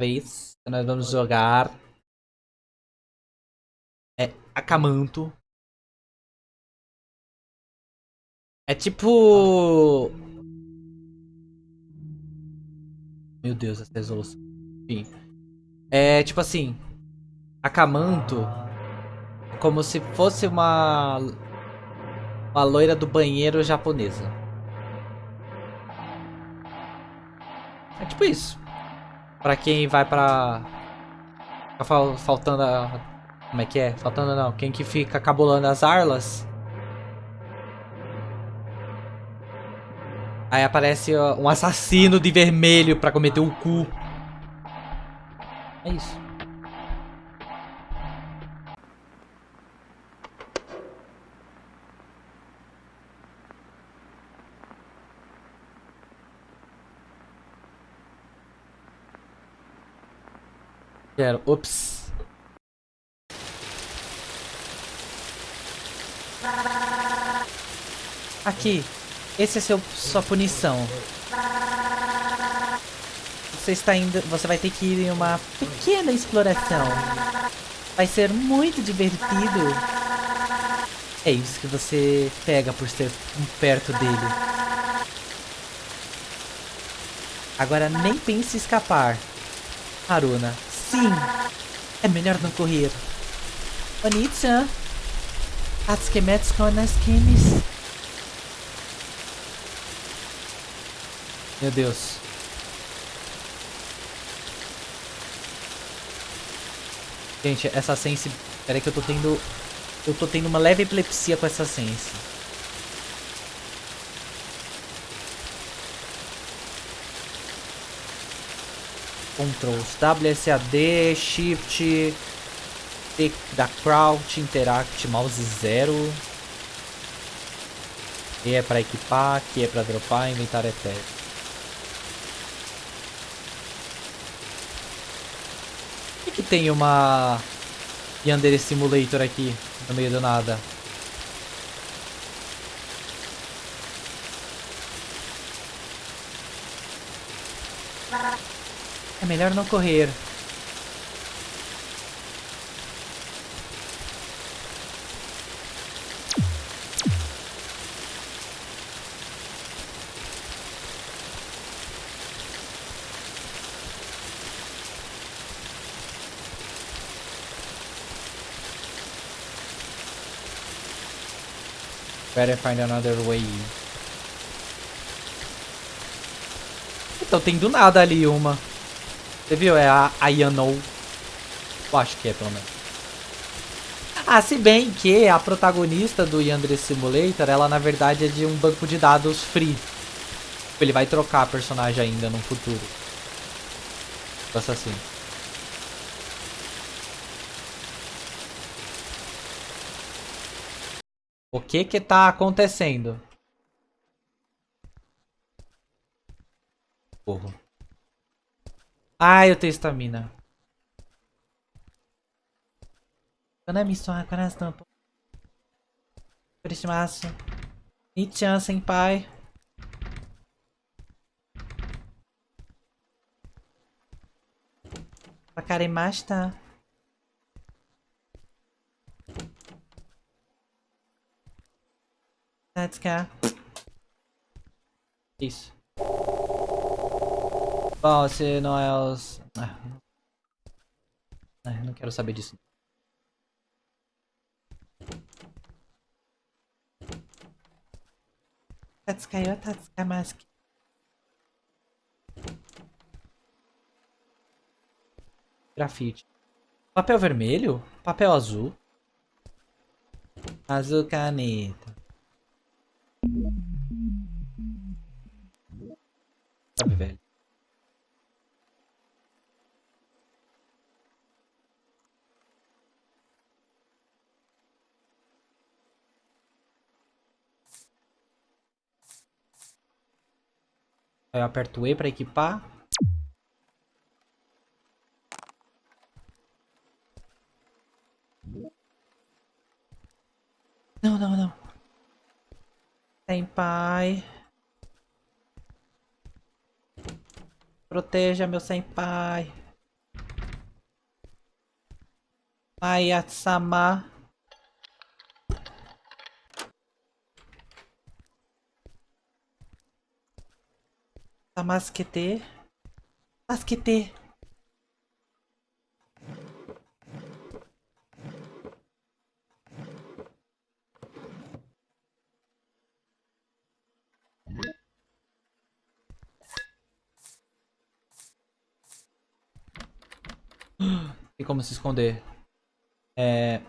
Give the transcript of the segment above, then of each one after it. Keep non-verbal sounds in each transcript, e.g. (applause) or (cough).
vez que nós vamos jogar é Akamanto. É tipo... Meu Deus, essa resolução. Enfim. É tipo assim... Akamanto... Como se fosse uma... Uma loira do banheiro japonesa. É tipo isso. Pra quem vai pra... Fica faltando a... Como é que é? Faltando não. Quem que fica cabulando as arlas. Aí aparece um assassino de vermelho pra cometer o cu. É isso. Quero. Ops. Aqui. Esse é seu, sua punição. Você está indo. Você vai ter que ir em uma pequena exploração. Vai ser muito divertido. É isso que você pega por ser perto dele. Agora nem pense em escapar. Haruna, Sim, é melhor não correr. Oni-chan, Atsukemetsu nas Kimis. Meu Deus. Gente, essa sense... Peraí que eu tô tendo... Eu tô tendo uma leve epilepsia com essa sense. Controls. WSAD, Shift, T da Crouch, Interact, Mouse 0. E é para equipar, que é para dropar, inventário etéreo. Por que, que tem uma Yandere Simulator aqui no meio do nada? É melhor não correr. Better find another way. Então tem do nada ali uma. Você viu? É a Ayanou. Eu acho que é, pelo menos. Ah, se bem que a protagonista do Yandere Simulator, ela na verdade é de um banco de dados free. Ele vai trocar a personagem ainda no futuro. Assassino. O que que tá acontecendo? Porra. Ah, eu tenho estamina. Konami sua tampas. Christmas. Nichan senpai. Wakarimashita. Tatsuka. Isso. Bom, se não é os... Ah, não quero saber disso. Tatsukayo Tatsukamaski. Grafite. Papel vermelho? Papel azul? Azul caneta. Sabe, velho. Eu aperto E para equipar. Não, não, não. Tem pai. Proteja meu senpai. Ayat-sama. Maya-sama. Tamasquete. Tamasquete. Tem como se esconder. É...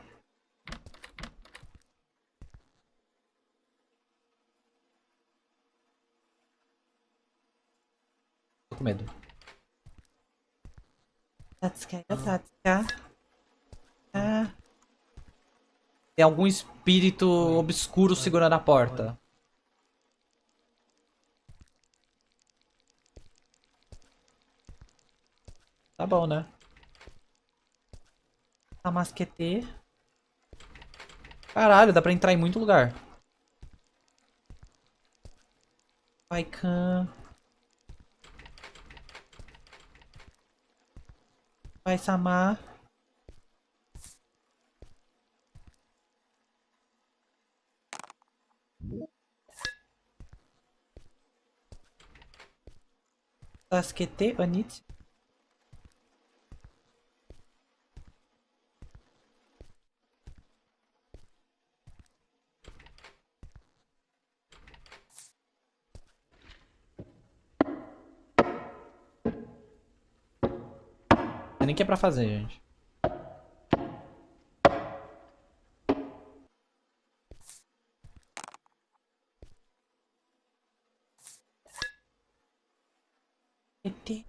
com medo. Tatsuka, Tatsuka. Ah. Tem algum espírito obscuro segurando a porta. Tá bom, né? Tamasquete. Caralho, dá pra entrar em muito lugar. Paikan. récemment Sasuke Onitsu que é pra fazer, gente. ET.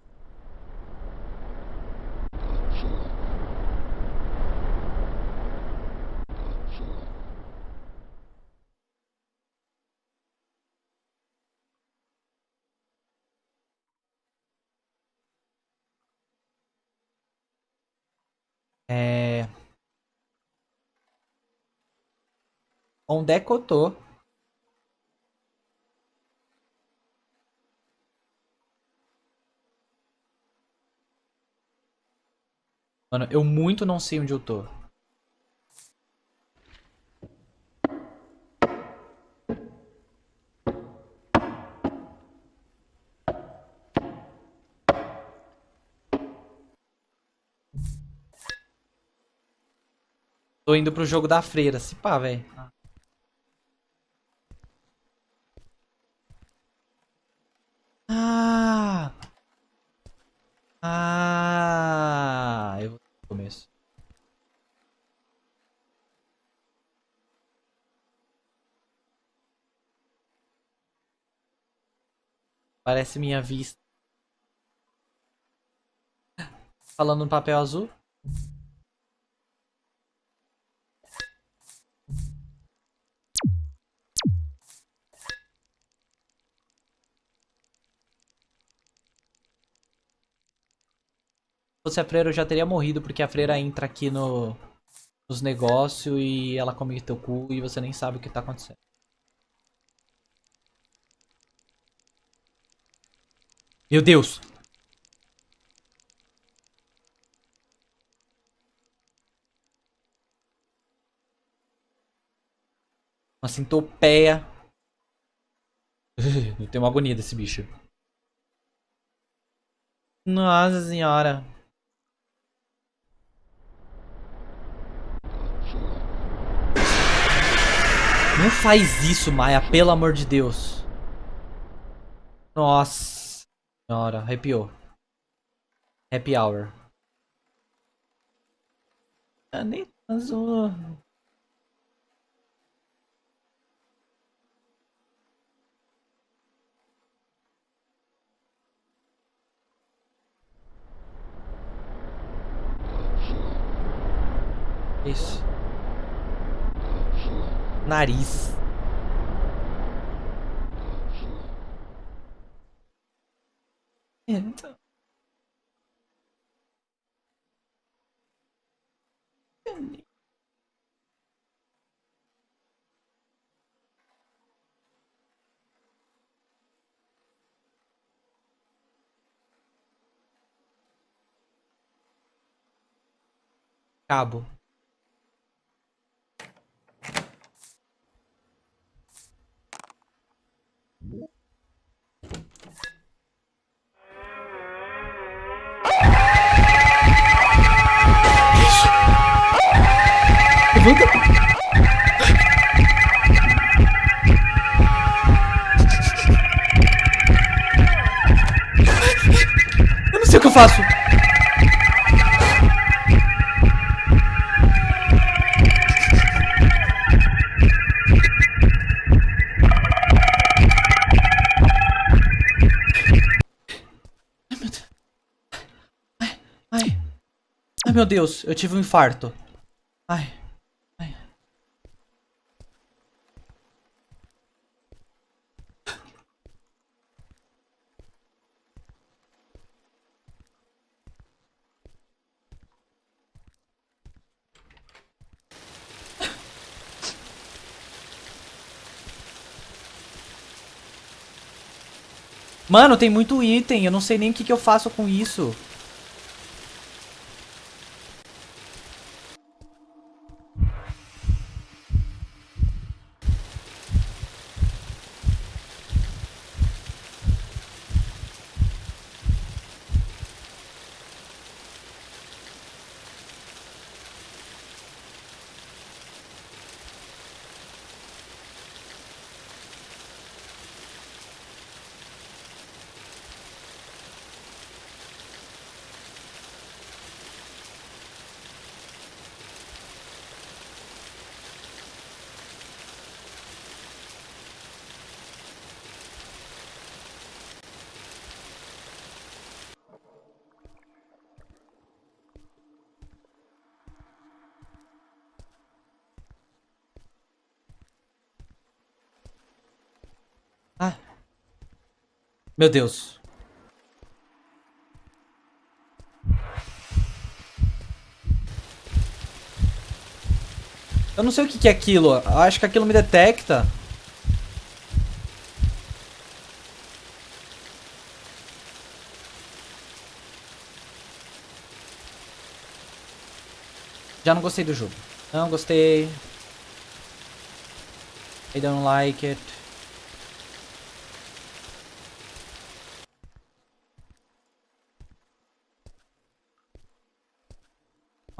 É... Onde é que eu tô? Mano, eu muito não sei onde eu tô. Tô indo pro jogo da freira, se pá, velho. Ah! Ah! Eu vou no começo. Parece minha vista. Falando no papel azul. fosse a freira eu já teria morrido, porque a freira entra aqui no, nos negócios e ela come teu cu e você nem sabe o que tá acontecendo. Meu Deus! Uma centopeia. (laughs) Eu tenho uma agonia desse bicho. Nossa senhora. Não faz isso, Maia, pelo amor de Deus. Nossa senhora, arrepiou. Happy hour. Ah, nem azul. Isso nariz. Então. Cabo. Levanta. Eu não sei o que eu faço. Ai, meu Deus. Eu tive um infarto. Ai. Mano, tem muito item, eu não sei nem o que, que eu faço com isso. Ah. Meu Deus. Eu não sei o que, é aquilo. Acho que aquilo me detecta. Já não gostei do jogo. Não gostei. I don't like it.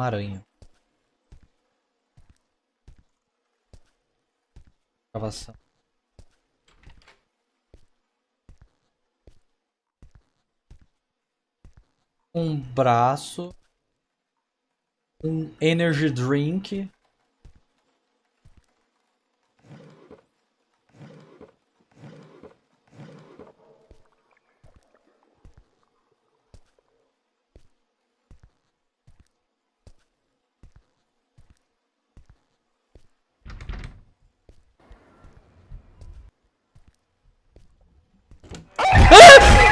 Aranha. Gravação. Um braço. Um energy drink.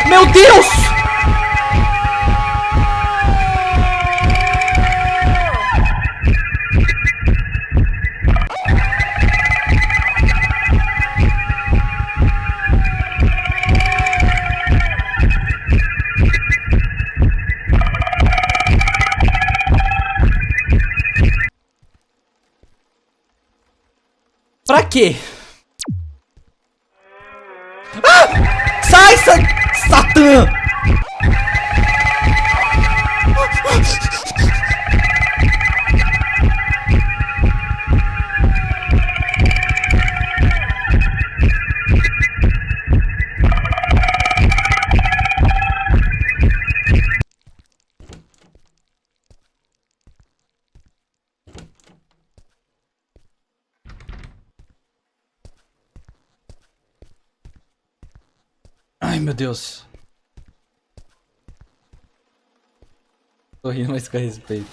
Meu Deus! Pra quê? Tô rindo, mas com respeito.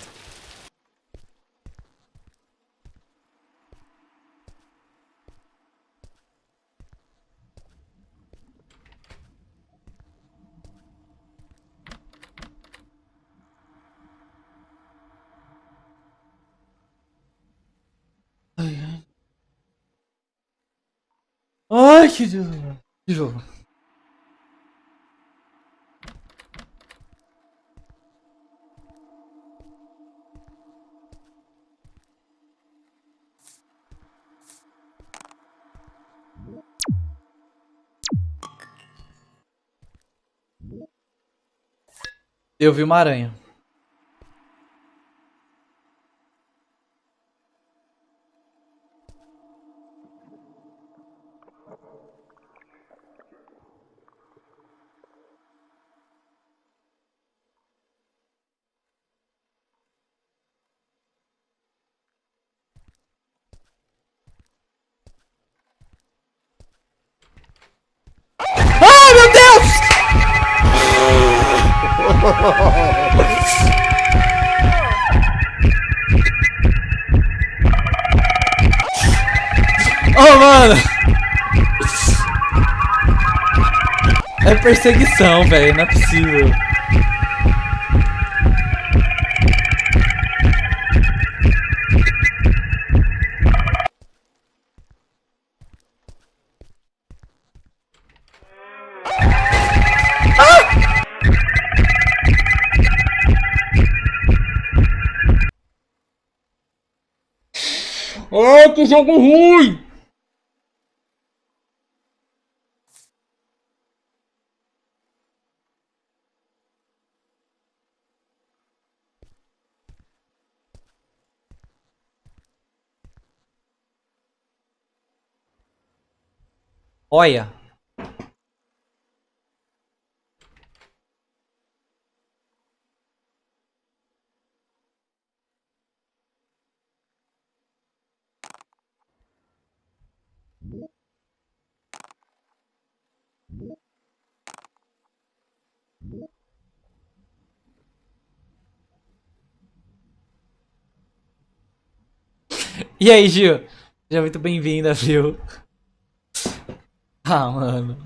Ai, ai. Ai, que Deus. De novo. Eu vi uma aranha. Perseguição, velho. Não é possível. Ai, que jogo ruim! Olha. E aí, Gil? Seja muito bem-vinda, viu? (laughs) Ah, mano.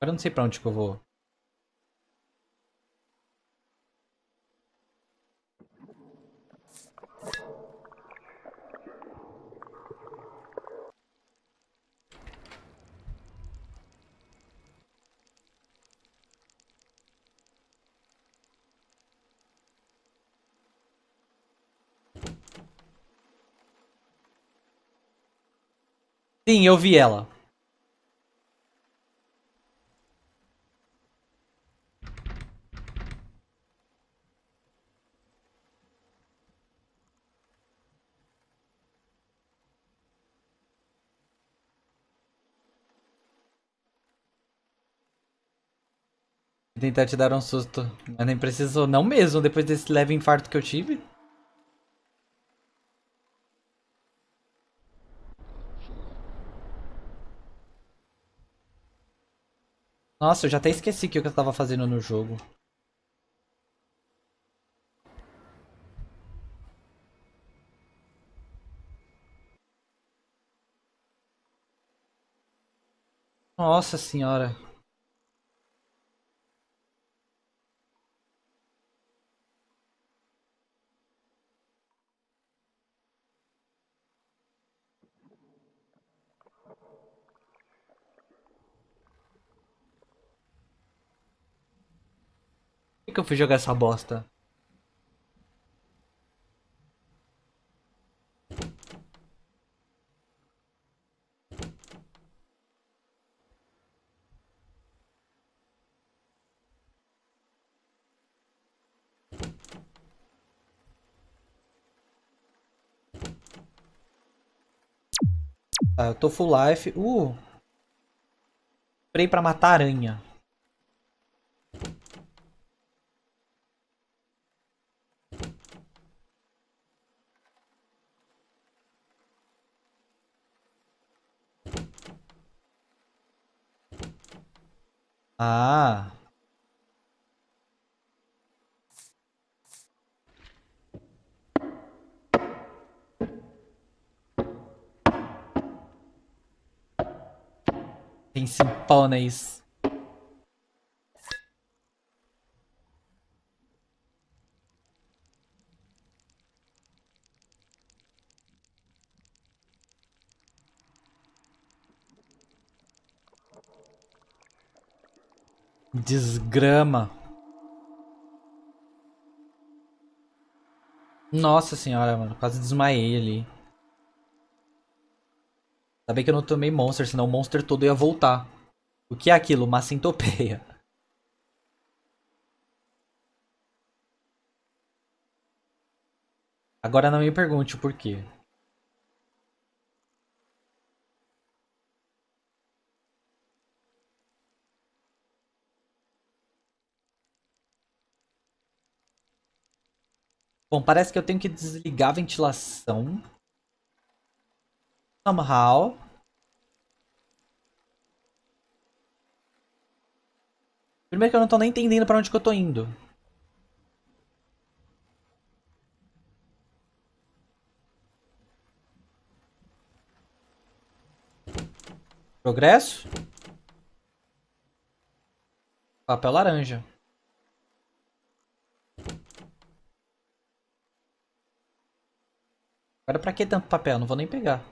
Agora eu não sei pra onde que eu vou. Sim, eu vi ela. Tentar te dar um susto. Mas nem precisou, não mesmo, depois desse leve infarto que eu tive. Nossa, eu já até esqueci o que eu tava fazendo no jogo. Nossa senhora. Que eu fui jogar essa bosta? Tá, eu tô full life. Uh! Spray pra matar aranha. Ah. Tem simpones. Desgrama. Nossa senhora, mano. Quase desmaiei ali. Ainda bem que eu não tomei Monster, senão o Monster todo ia voltar. O que é aquilo? Uma centopeia. Agora não me pergunte o porquê. Bom, parece que eu tenho que desligar a ventilação. Somehow. Primeiro que eu não tô nem entendendo pra onde que eu tô indo. Progresso? Papel laranja. Agora pra que tanto papel? Não vou nem pegar.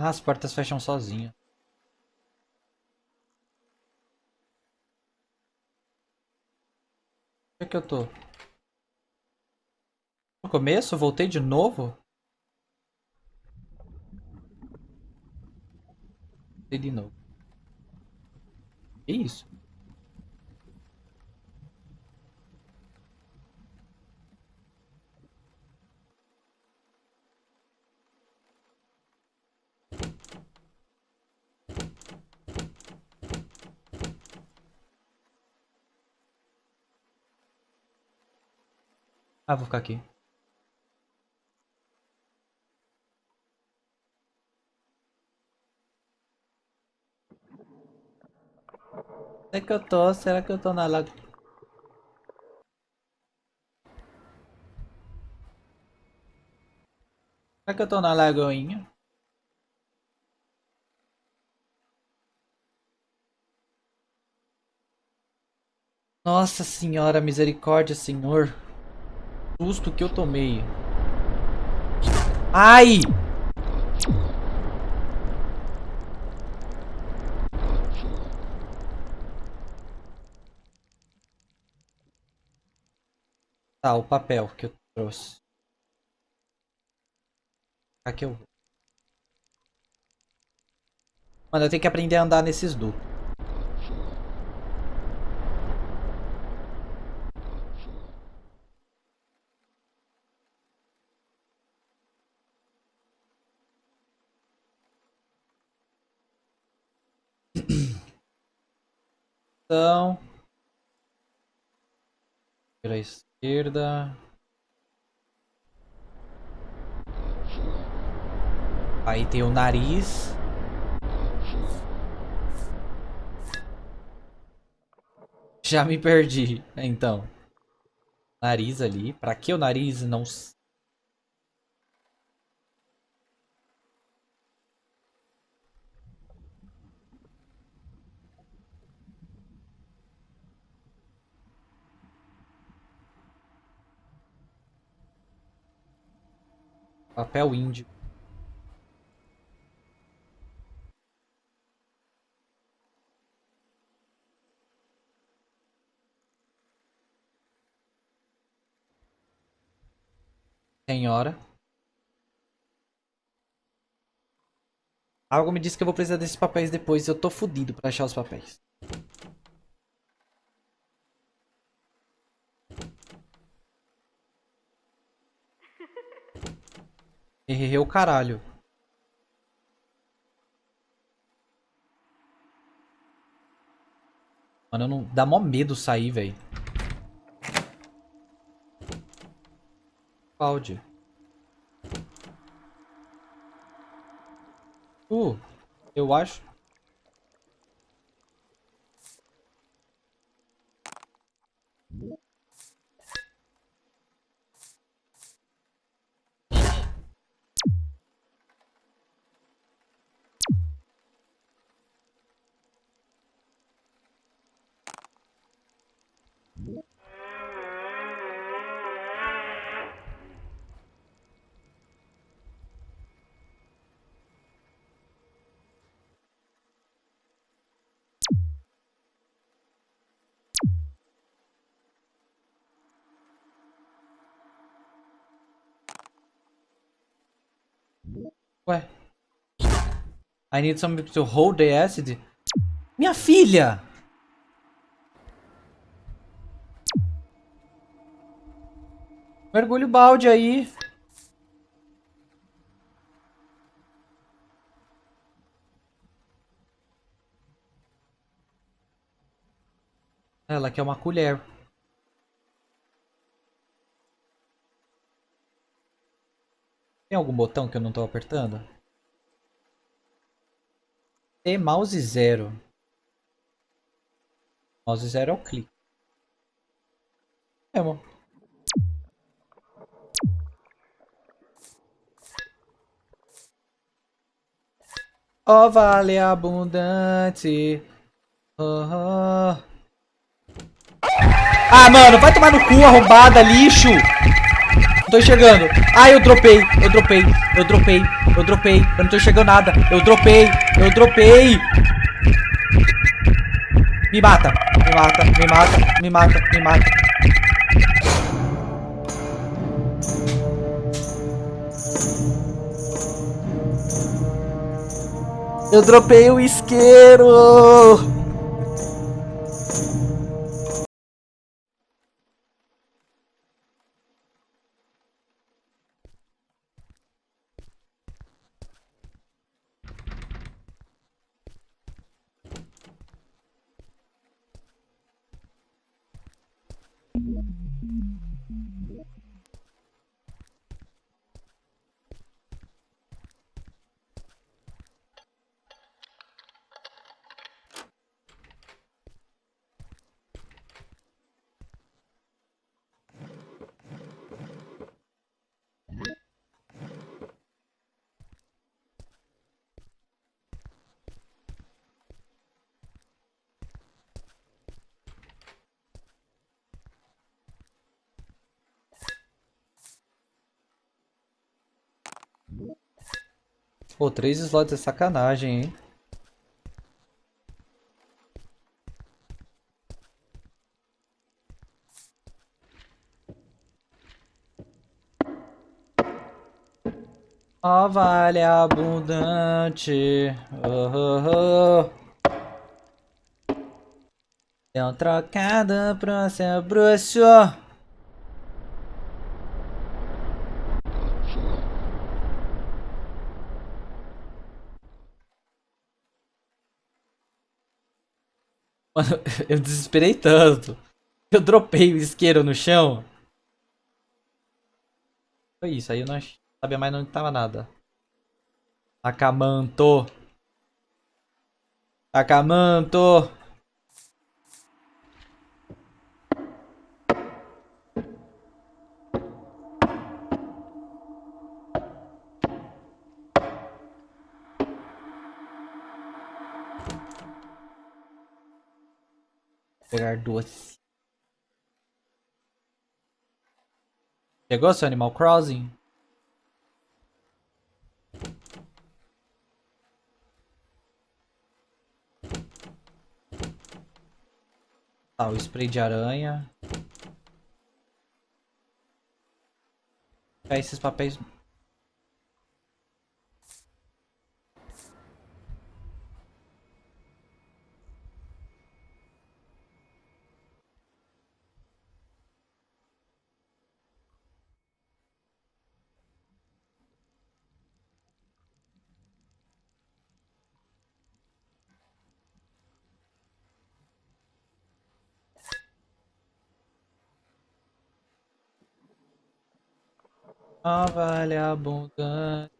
Ah, as portas fecham sozinho. Onde é que eu tô? No começo? Voltei de novo? Voltei de novo. Que isso? Ah, vou ficar aqui. Onde é que eu tô? Será que eu tô na lagoa? Será que eu tô na lagoinha? Nossa senhora, misericórdia, senhor susto que eu tomei. Ai! Tá, o papel que eu trouxe. Aqui eu vou. Mano, eu tenho que aprender a andar nesses dutos. Então. Pela esquerda. Aí tem o nariz. Já me perdi, então. Nariz ali. Pra que o nariz? Não Papel índio. Senhora. Algo me disse que eu vou precisar desses papéis depois. Eu tô fudido pra achar os papéis. Errei o caralho. Mano, não... dá mó medo sair, velho. Cláudio. Uh, eu acho. I need somebody to hold the acid. Minha filha! Mergulho o balde aí. Ela quer uma colher. Tem algum botão que eu não tô apertando? T mouse zero. Mouse zero é o clique. É. Ó oh, vale abundante. Oh, oh. Ah, mano, vai tomar no cu, arrombada, lixo. Tô enxergando. Ah, eu dropei, eu dropei, eu dropei, eu dropei. Eu não tô enxergando nada. Eu dropei, eu dropei. Me mata, me mata, me mata, me mata, me mata. Eu dropei o isqueiro! Três slots é sacanagem, hein? Ó oh, vale abundante. Oh, oh, oh. Um trocado pro seu bruxo. Mano, (laughs) eu desesperei tanto. Eu dropei o isqueiro no chão. Foi isso, aí eu não sabia mais onde tava nada. Acamanto. Acamanto. Pegar duas. Chegou seu Animal Crossing? Tá, o spray de aranha. Pegar esses papéis Ó vale abundante.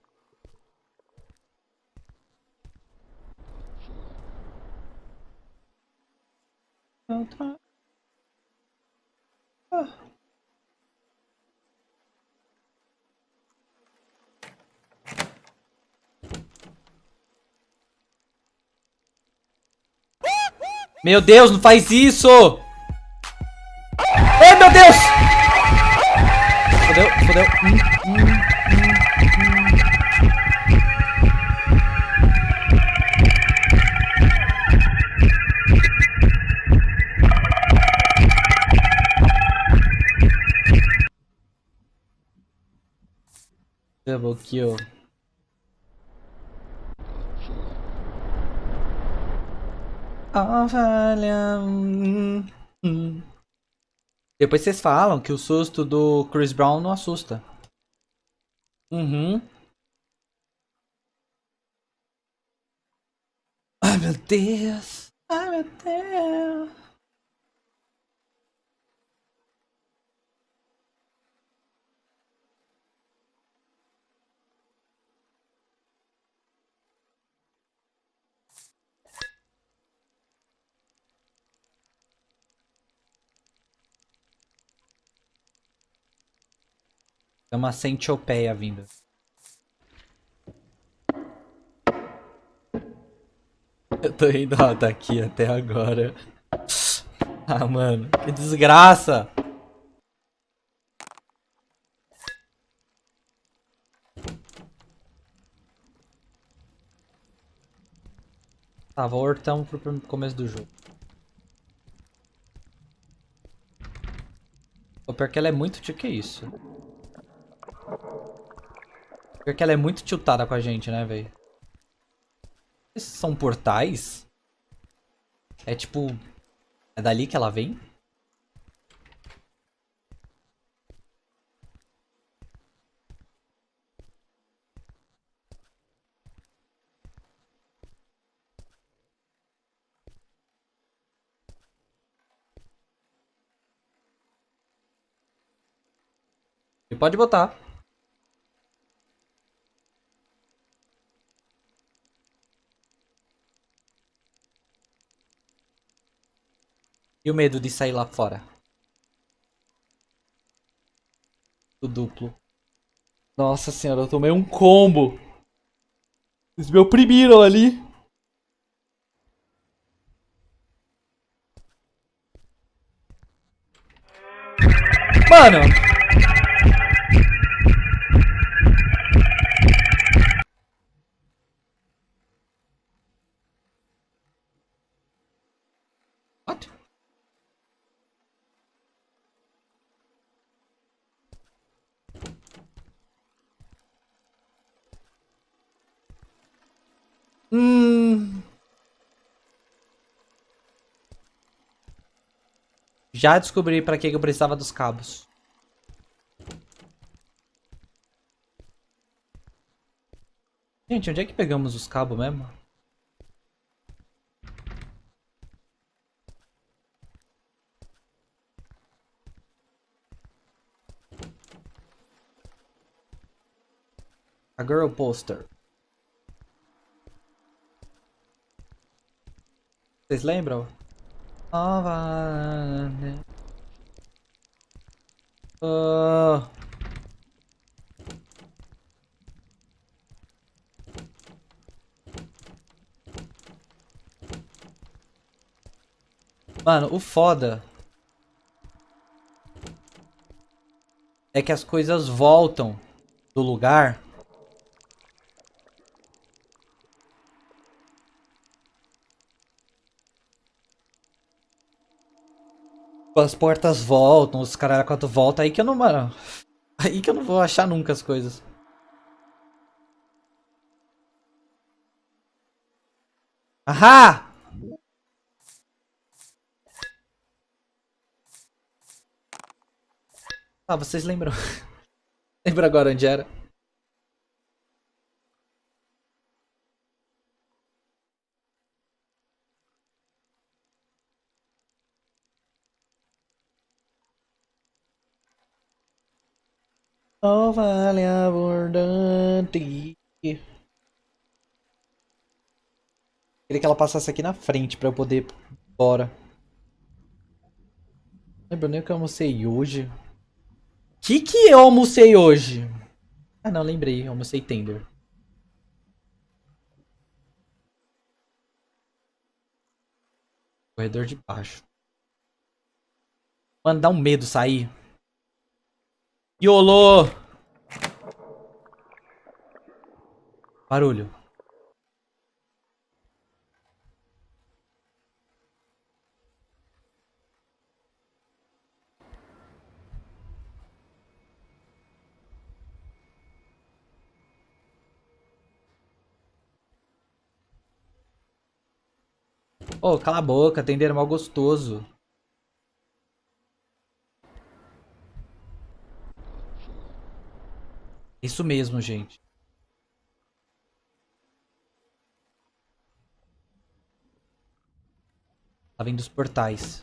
Meu Deus, não faz isso! Ai, meu Deus! Fodeu. Hum, hum, hum, Double kill. falha. hum, hum. Depois vocês falam que o susto do Chris Brown não assusta. Uhum. Ai meu Deus. Ai meu Deus. É uma centopeia vindo. Eu tô indo ó, daqui até agora. Ah, mano, que desgraça! Tá, voltamos pro começo do jogo. O pior que ela é muito... O que é isso? Pior que ela é muito tiltada com a gente, né, velho? Esses são portais? É tipo... É dali que ela vem? E pode botar. E o medo de sair lá fora? O duplo. Nossa senhora, eu tomei um combo. Eles me oprimiram ali. Mano. What? Hum. Já descobri pra que eu precisava dos cabos. Gente, onde é que pegamos os cabos mesmo? A girl poster. Vocês lembram? Oh, vai- Ah. Mano, o foda é que as coisas voltam do lugar. As portas voltam, os caralho quatro voltam, aí que eu não, mano. (laughs) Aí que eu não vou achar nunca as coisas. Ahá! Ah, vocês lembram? (laughs) Lembra agora onde era? Oh, vale abundante. Queria que ela passasse aqui na frente pra eu poder ir embora. Lembra nem o que eu almocei hoje. Que que eu almocei hoje? Ah não, lembrei, eu almocei tender. Corredor de baixo. Mano, dá um medo sair. Iolo! Barulho. Ô, oh, cala a boca, atender mal gostoso. Isso mesmo, gente. Tá vindo os portais.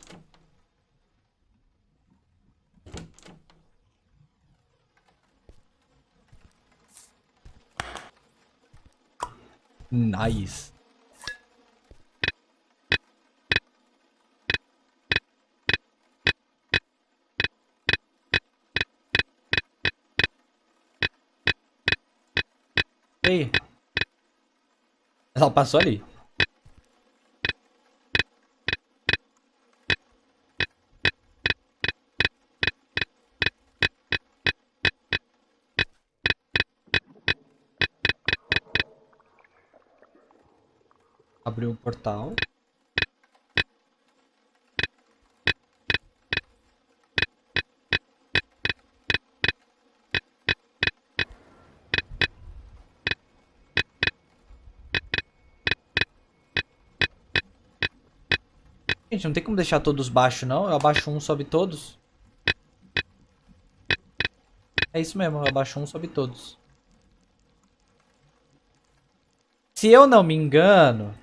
Nice. Ei. Ela passou ali. Abriu um portal. Gente, não tem como deixar todos baixos, não. Eu abaixo um, sobe todos. É isso mesmo, eu abaixo um, sobe todos. Se eu não me engano...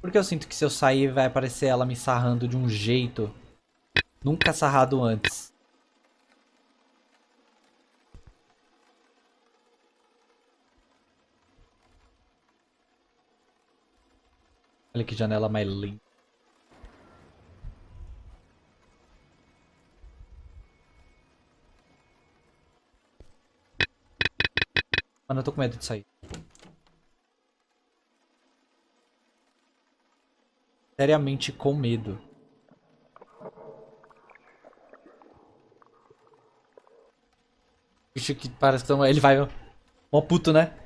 Porque eu sinto que se eu sair vai aparecer ela me sarrando de um jeito nunca sarrado antes. Olha que janela mais linda. Mano, eu tô com medo de sair. Seriamente com medo. Bicho que parece que ele vai... Mó puto, né?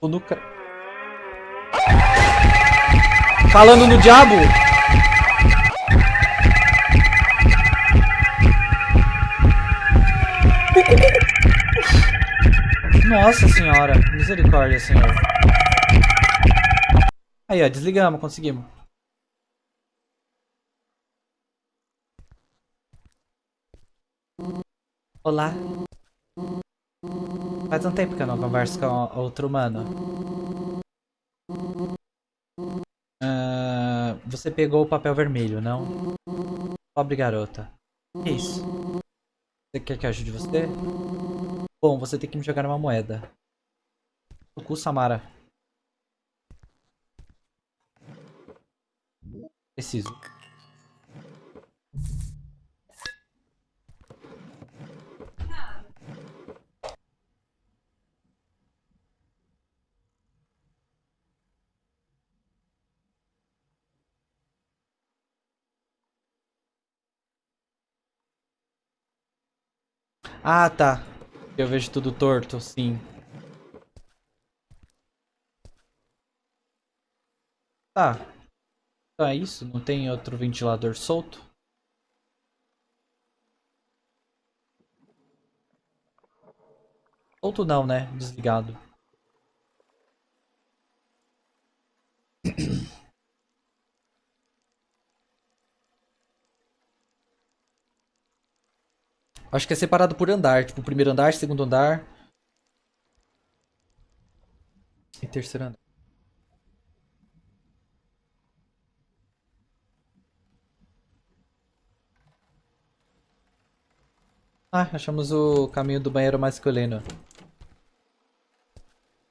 O nunca... Falando no diabo. Nossa senhora. Misericórdia, senhor. Aí, ó. Desligamos. Conseguimos. Olá. Faz um tempo que eu não converso com outro humano. Você pegou o papel vermelho, não? Pobre garota. Que isso? Você quer que ajude você? Bom, você tem que me jogar uma moeda. O cu, Samara. Preciso. Ah, tá. Eu vejo tudo torto, sim. Tá. Então é isso? Não tem outro ventilador solto? Solto não, né? Desligado. Acho que é separado por andar. Tipo, primeiro andar, segundo andar. E terceiro andar. Ah, achamos o caminho do banheiro masculino.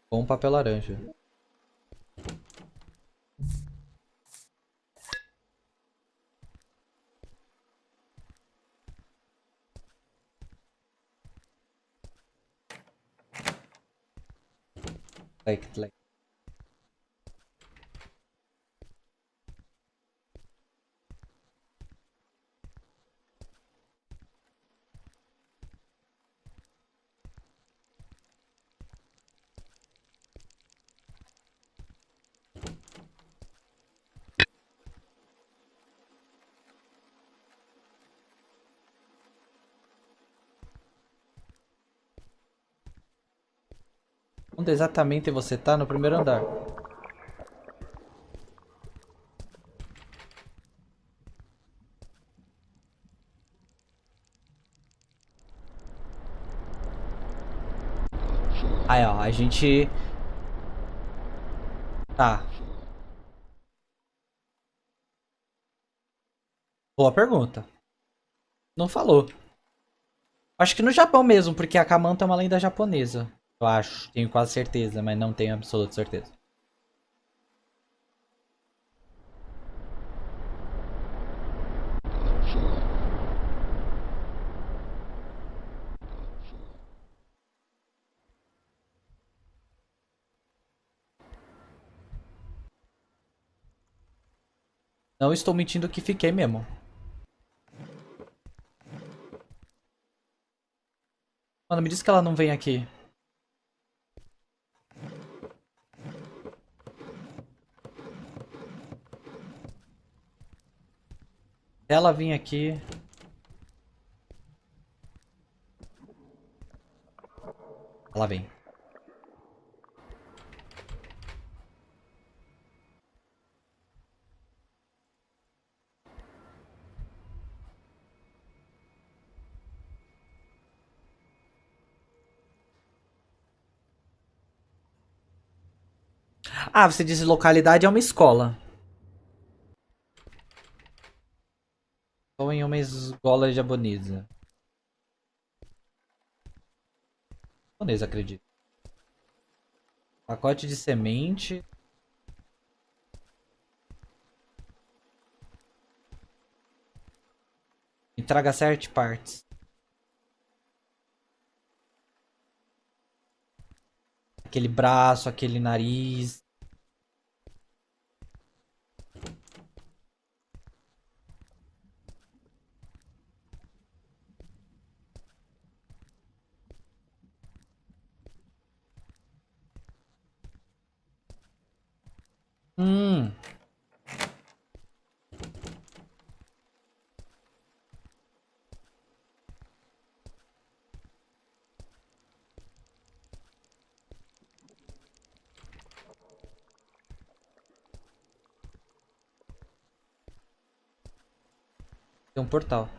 Com papel laranja. Like like Onde exatamente você tá? No primeiro andar. Aí, ó, a gente... Tá. Boa pergunta. Não falou. Acho que no Japão mesmo, porque a Kamanta é uma lenda japonesa. Eu acho, tenho quase certeza, mas não tenho absoluta certeza. Não estou mentindo que fiquei mesmo. Mano, me diz que ela não vem aqui. Ela vir aqui. Ela vem. Ah, você disse localidade é uma escola. Ou em uma escola japonesa. Japonesa, acredito. Pacote de semente. E traga partes. Aquele braço, aquele nariz. Hum. Tem um portal.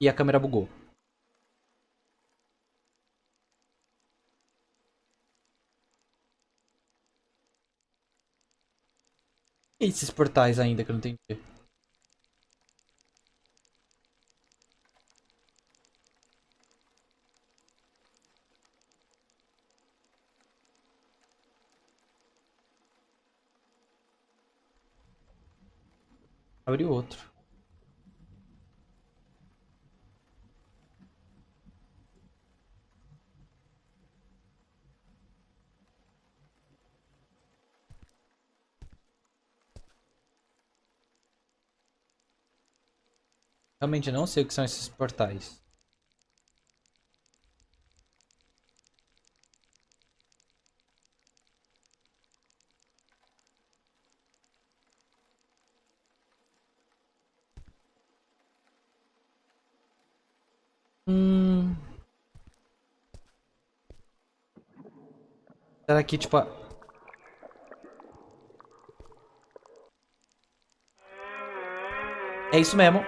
E a câmera bugou. E esses portais ainda que eu não entendi? Abre outro. Realmente não sei o que são esses portais. Hum... Será que, tipo... É isso mesmo.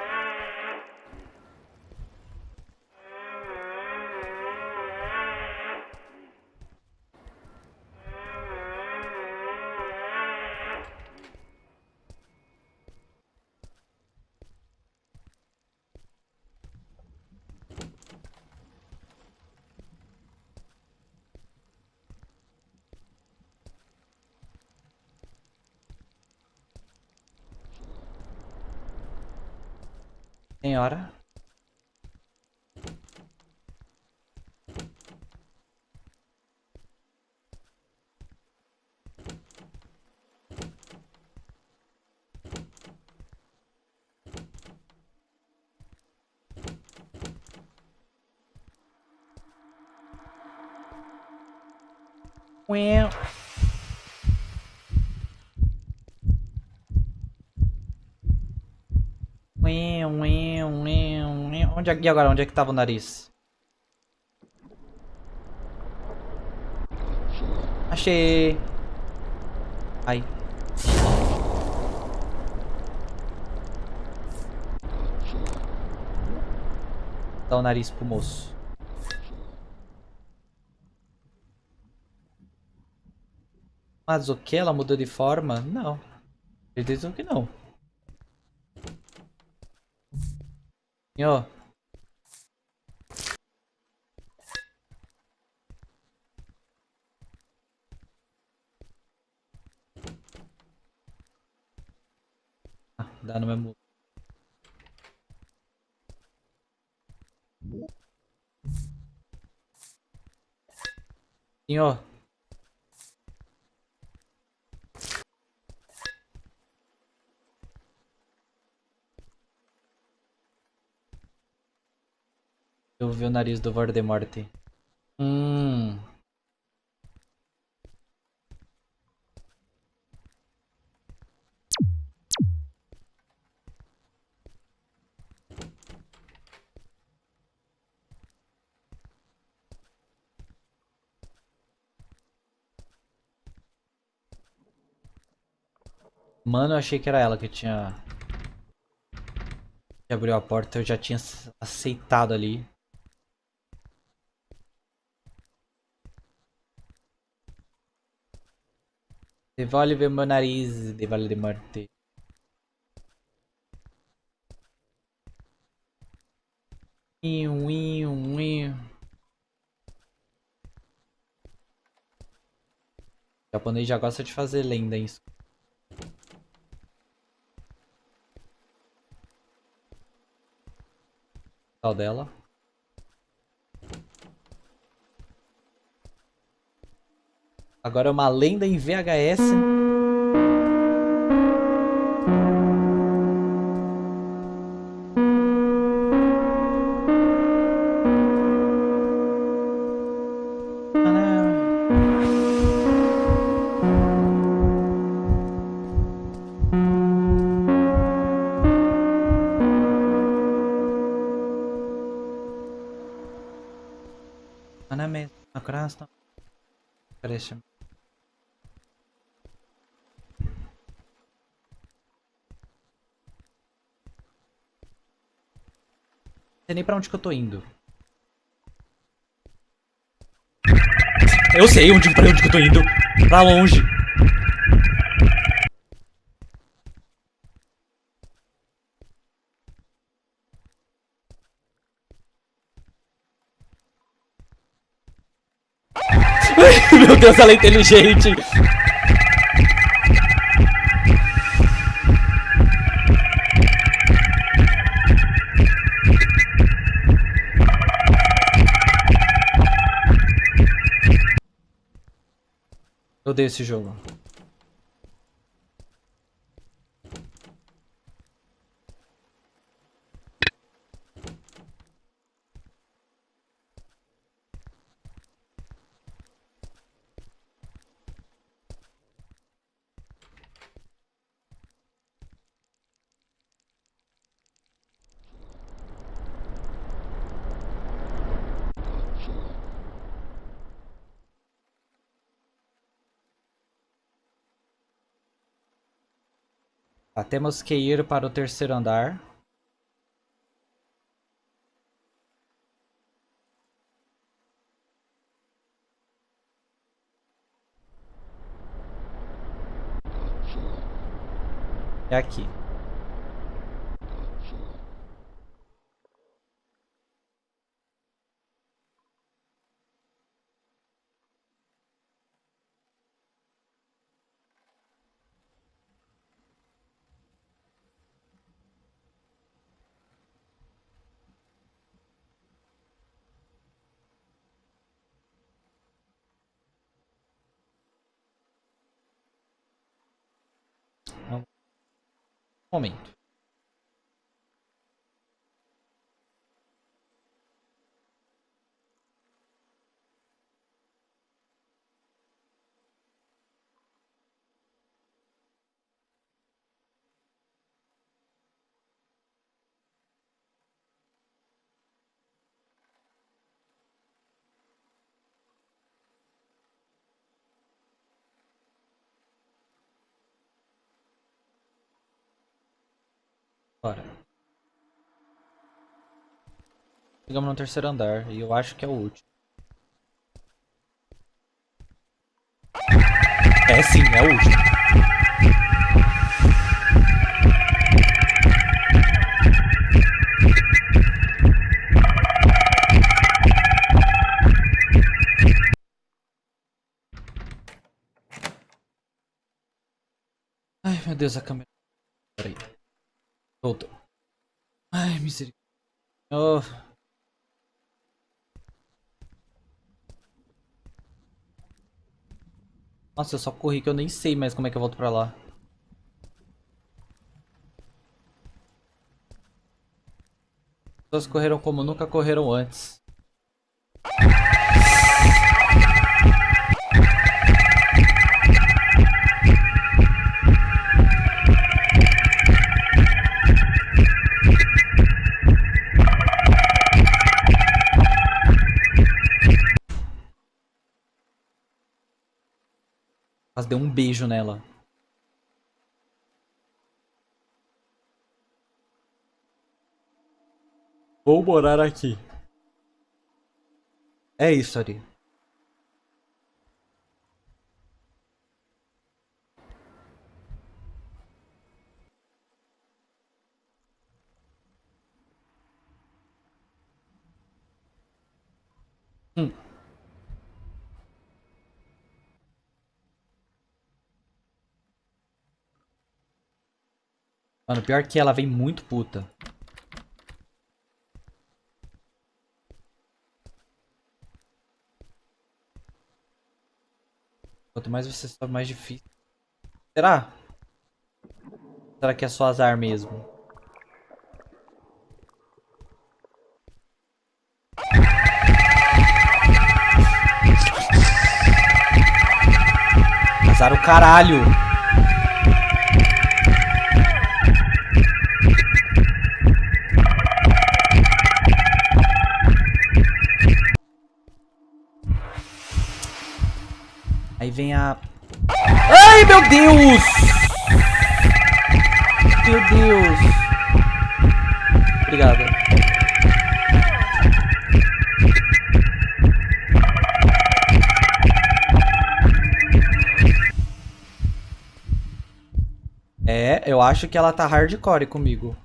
Onde é, e agora, onde é que tava o nariz? Achei! Ai. Dá o nariz pro moço. Mas o que? Ela mudou de forma? Não. Acredito que não. Senhor. Dá no mesmo. Senhor. Eu vi o nariz do Voldemort. Hum. Mano, eu achei que era ela que tinha... Que abriu a porta, eu já tinha aceitado ali. Devolve meu nariz de Voldemort. Iu, iu, iu. O japonês já gosta de fazer lenda isso. Tal dela. Agora é uma lenda em VHS. Она на красном. Красим. sei nem pra onde que eu tô indo. Eu sei onde, pra onde que eu tô indo. Pra longe. Deus, ela é inteligente. Eu odeio esse jogo. Ah, temos que ir para o terceiro andar. É aqui. Momento Bora. Chegamos no terceiro andar e eu acho que é o último. É sim, é o último. Ai, meu Deus, a câmera. Voltou. Ai, misericórdia. Oh. Nossa, eu só corri que eu nem sei mais como é que eu volto pra lá. As pessoas correram como nunca correram antes. Quase deu um beijo nela. Vou morar aqui. É isso, Ari. Mano, pior que ela vem muito puta. Quanto mais você sobe, mais difícil. Será? Será que é só azar mesmo? Azar o caralho! Vem a... Ai, meu Deus! Meu Deus! Obrigado. É, eu acho que ela tá hardcore comigo.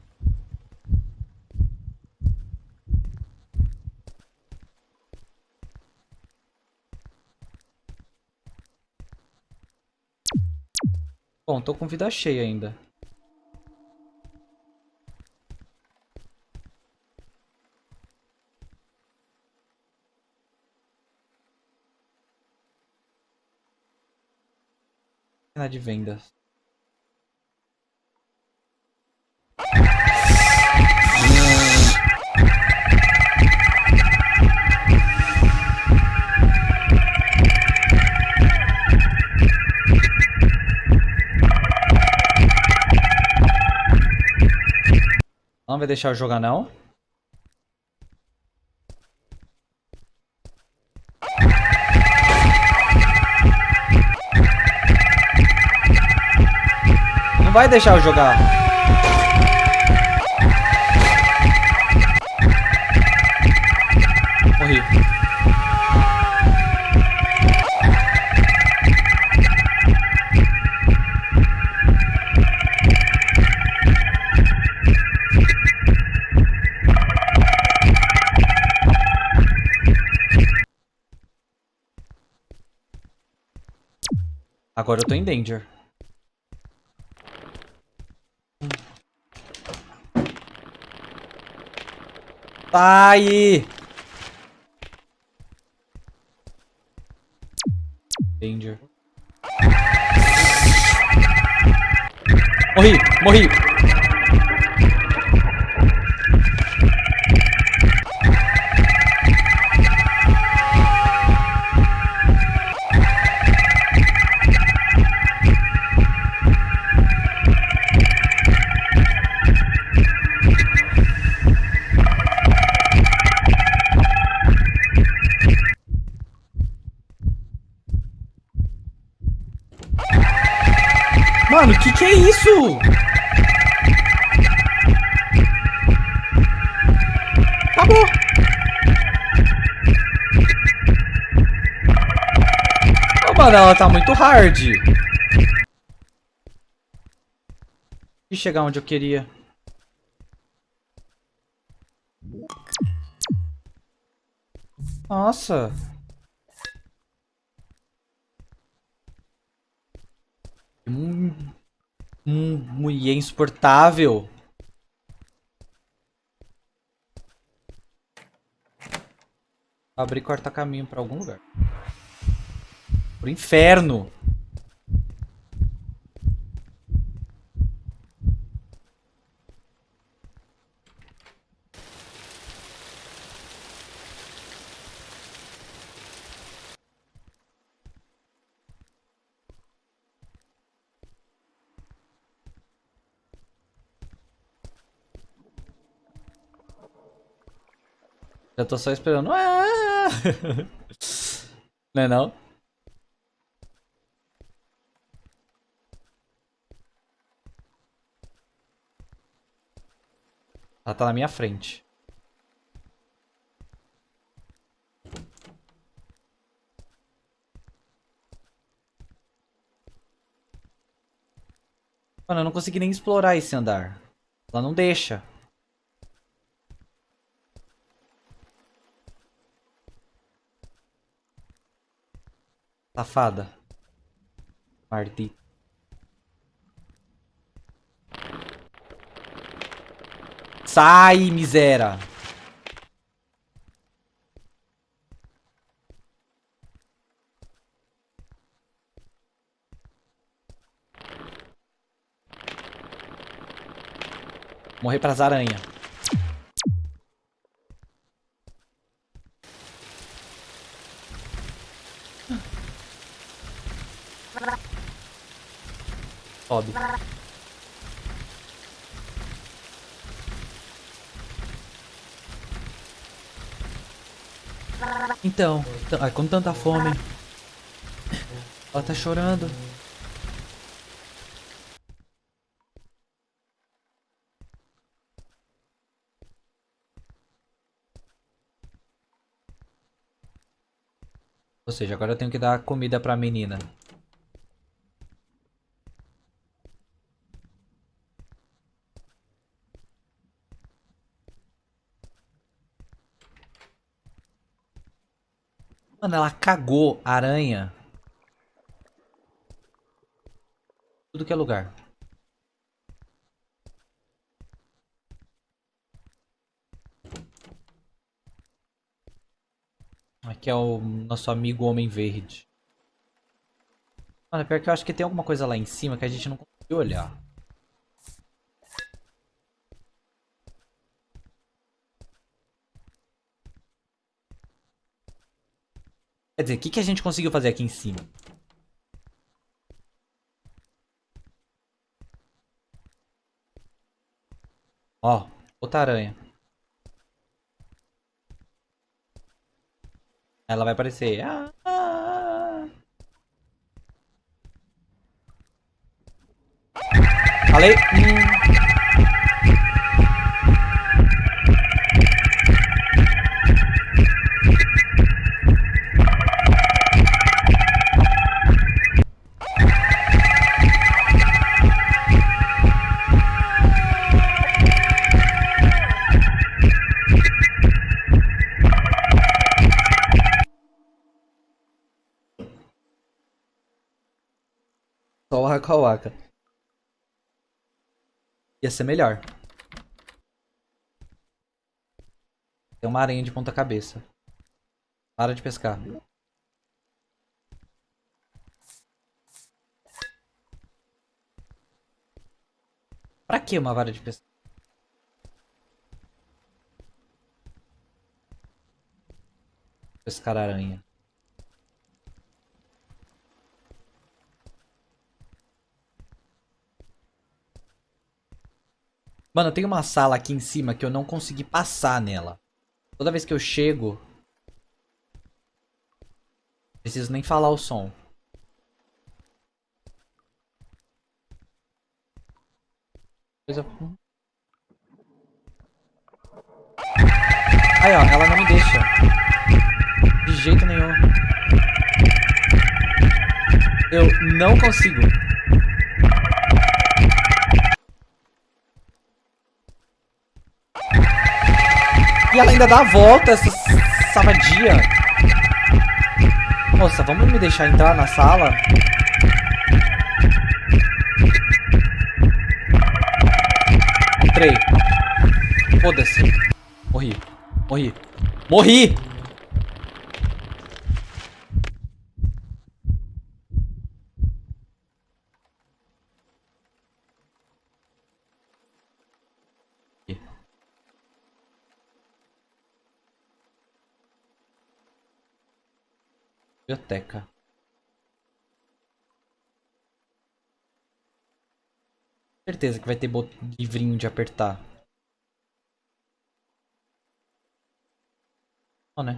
Bom, tô com vida cheia ainda. De vendas. Não vai deixar eu jogar não? Não vai deixar eu jogar. Morri. Agora eu tô em danger. Tá aí! Danger. Morri! Morri! Tá muito hard. E chegar onde eu queria. Nossa. Hum, hum, mulher insuportável. Abrir corta caminho pra algum lugar. Pro inferno. Já tô só esperando. Ah! (laughs) Não é não? Ela tá na minha frente. Mano, eu não consegui nem explorar esse andar. Ela não deixa. Safada. Maldita. Sai, miséria. Morrer pras aranhas. Sobe. Então, ai, com tanta fome. Ela tá chorando. Ou seja, agora eu tenho que dar comida pra menina. Mano, ela cagou aranha. Tudo que é lugar. Aqui é o nosso amigo Homem Verde. Mano, pior que eu acho que tem alguma coisa lá em cima que a gente não conseguiu olhar. Quer dizer, o que, que a gente conseguiu fazer aqui em cima? Ó, outra aranha. Ela vai aparecer. Ah, ah, ah. Falei. Hum. Waka Waka. Ia ser melhor. Tem uma aranha de ponta cabeça. Para de pescar. Pra que uma vara de pescar? Pescar aranha. Mano, tem uma sala aqui em cima que eu não consegui passar nela. Toda vez que eu chego... Preciso nem falar o som. Aí, ó, ela não me deixa. De jeito nenhum. Eu não consigo. E ela ainda dá a volta, essa savadia. Moça, vamos me deixar entrar na sala? Entrei. Foda-se. Morri. Morri. Morri! Biblioteca. Certeza que vai ter livrinho de apertar. Ó, né?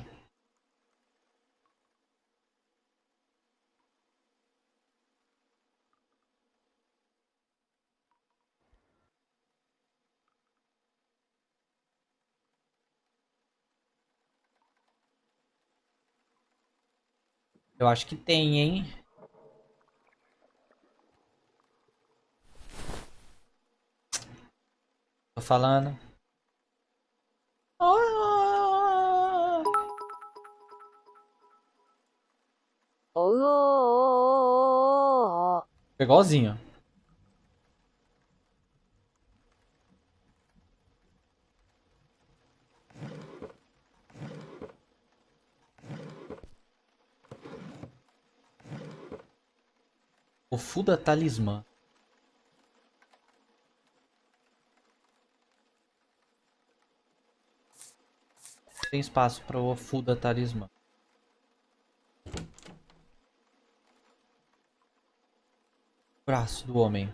Eu acho que tem, hein? Tô falando. Ah! Igualzinho. O Fuda Talismã. Tem espaço para o Fuda Talismã. Braço do homem.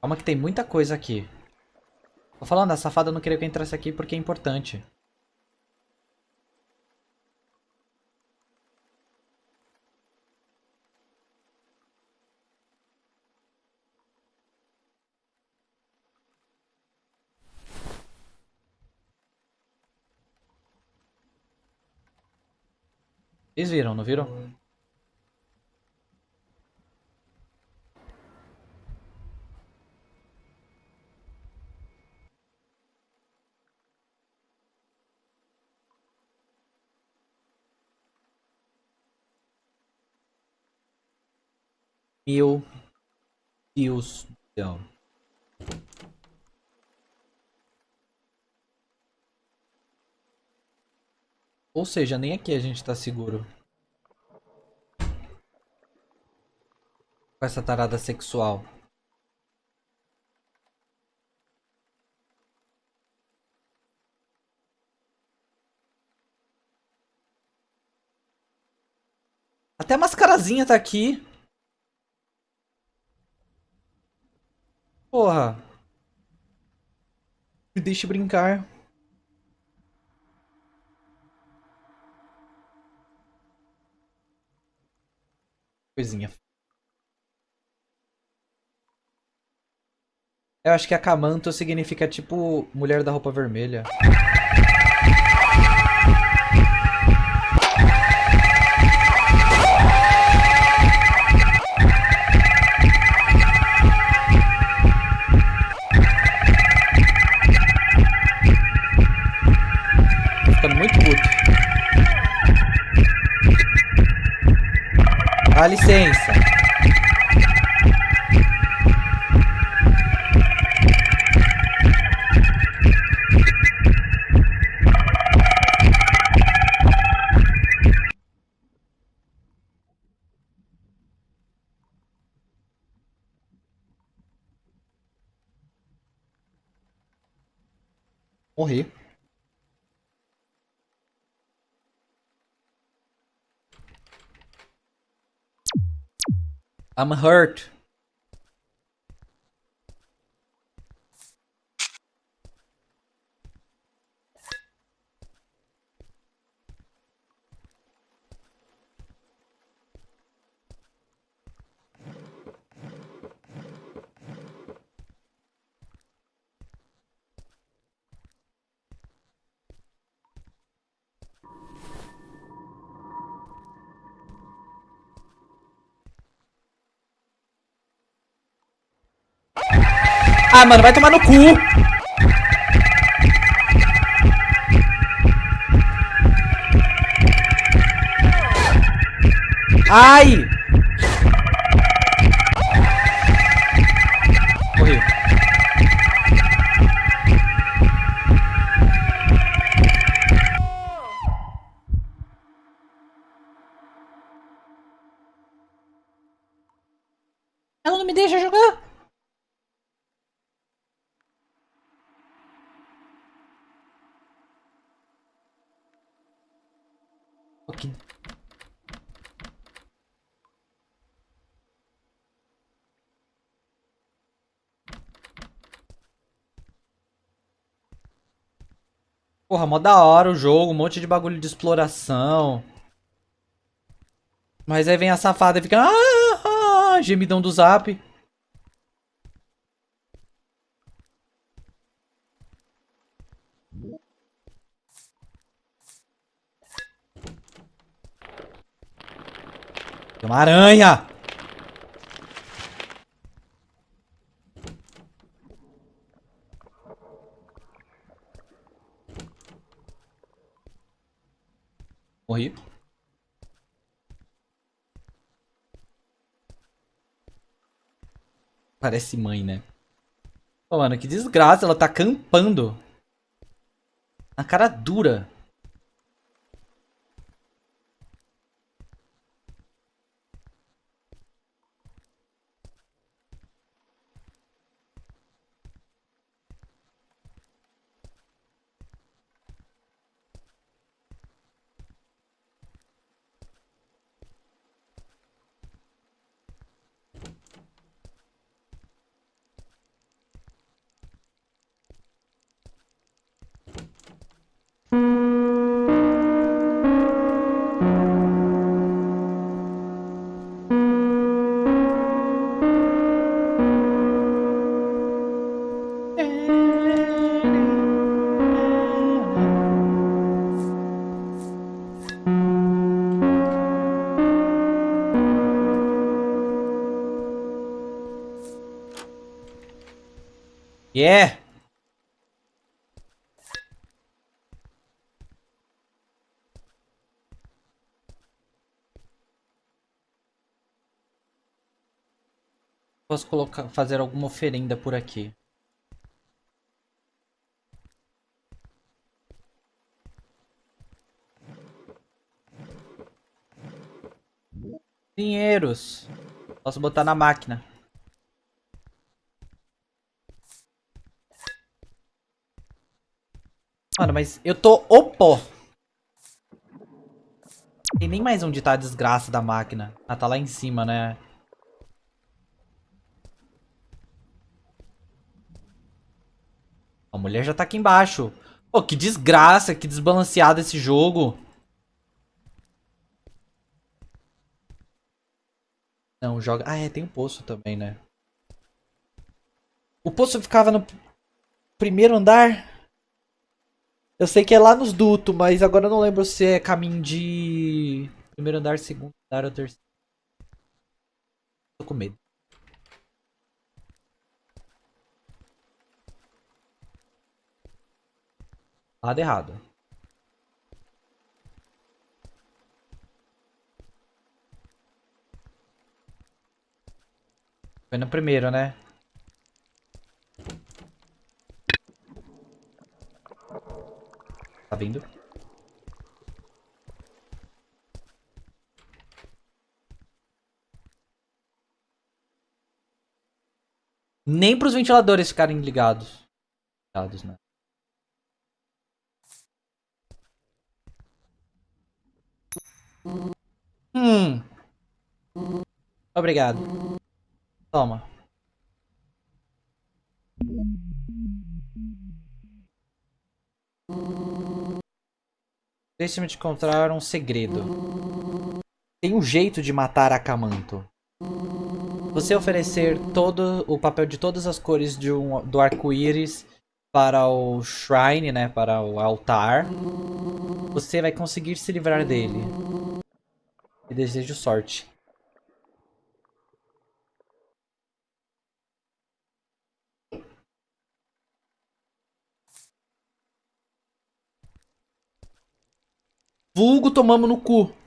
Calma que tem muita coisa aqui. Tô falando, a safada não queria que eu entrasse aqui porque é importante. Vocês viram, não viram? Meu Deus do céu. Ou seja, nem aqui a gente tá seguro. Com essa tarada sexual. Até a mascarazinha tá aqui. Porra. Me deixe brincar. Coisinha. Eu acho que Akamanto significa tipo mulher da roupa vermelha. Dá licença. Morri. I'm hurt. Ah, mano, vai tomar no cu. Ai! Morri. Ela não me deixa jogar. Ok. Porra, mó da hora o jogo, um monte de bagulho de exploração. Mas aí vem a safada e fica... Ah, ah, gemidão do zap. Tem uma aranha! Morri. Parece mãe, né? Pô, mano, que desgraça. Ela tá campando. Na cara dura. Posso colocar, fazer alguma oferenda por aqui. Dinheiros. Posso botar na máquina. Mano, mas eu tô opó. Tem nem mais onde tá a desgraça da máquina. Ah, tá lá em cima, né? A mulher já tá aqui embaixo. Pô, que desgraça, que desbalanceado esse jogo. Não, joga... Ah, é, tem um poço também, né? O poço ficava no primeiro andar? Eu sei que é lá nos dutos, mas agora eu não lembro se é caminho de primeiro andar, segundo andar ou terceiro. Tô com medo. Lado errado. Foi no primeiro, né? Tá vindo? Nem para os ventiladores ficarem ligados. Ligados, né? Hum. Obrigado. Toma. Deixe-me te contar um segredo. Tem um jeito de matar Akamanto. Você oferecer todo o papel de todas as cores um, do arco-íris para o shrine, né, para o altar, você vai conseguir se livrar dele e desejo sorte. Vulgo tomamos no cu.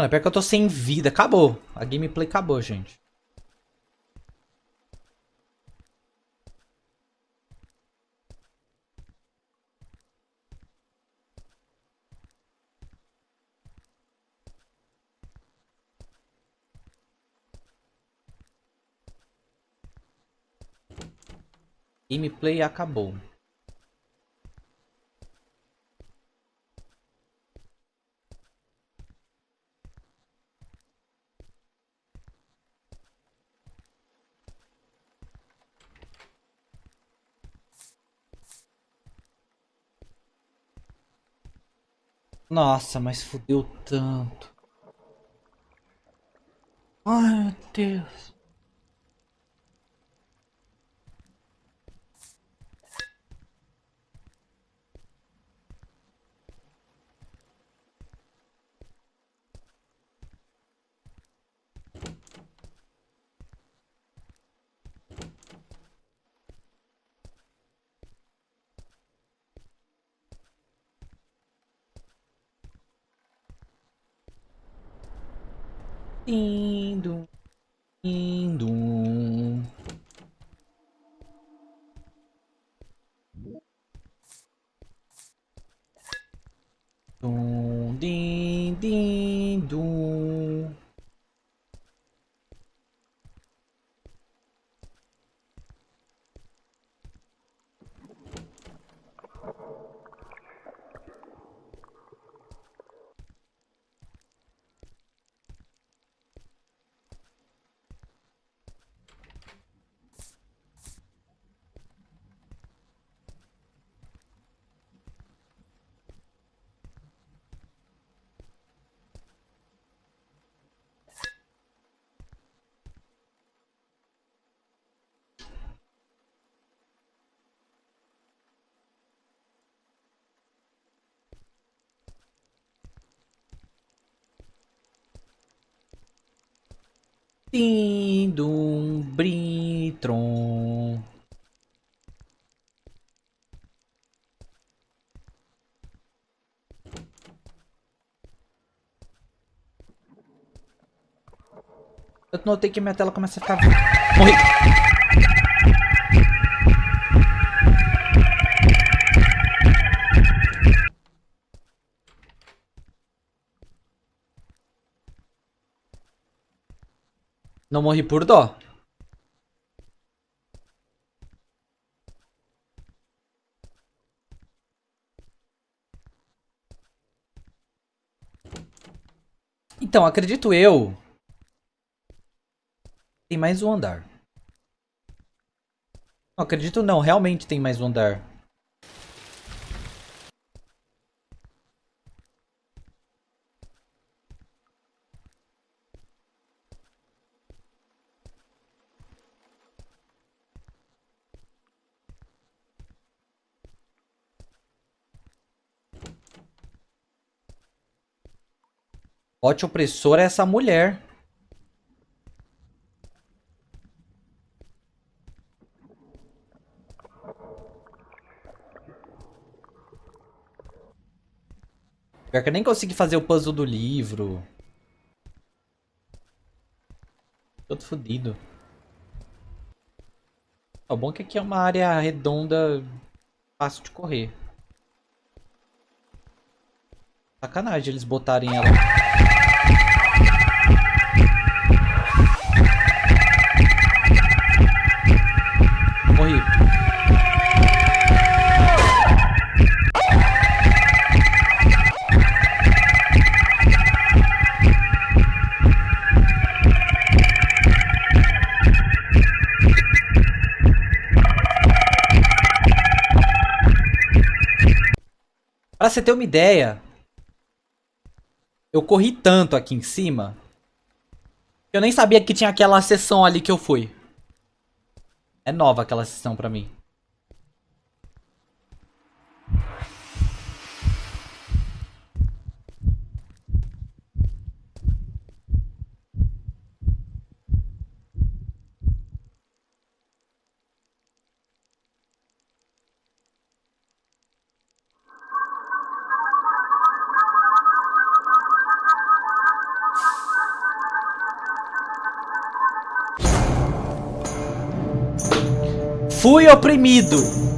Mano, pior que eu tô sem vida. Acabou. A gameplay acabou, gente. Gameplay acabou. Nossa, mas fudeu tanto. Ai, meu Deus. Eu notei que minha tela começa a ficar... Morri. Não morri por dó. Então, acredito eu. Tem mais um andar. Não, acredito não, realmente tem mais um andar. Pote opressor é essa mulher. Pior que eu nem consegui fazer o puzzle do livro. Todo fodido. O bom é que aqui é uma área redonda fácil de correr. Sacanagem eles botarem ela. Pra você ter uma ideia, eu corri tanto aqui em cima, eu nem sabia que tinha aquela sessão ali que eu fui. É nova aquela sessão pra mim. Fui oprimido.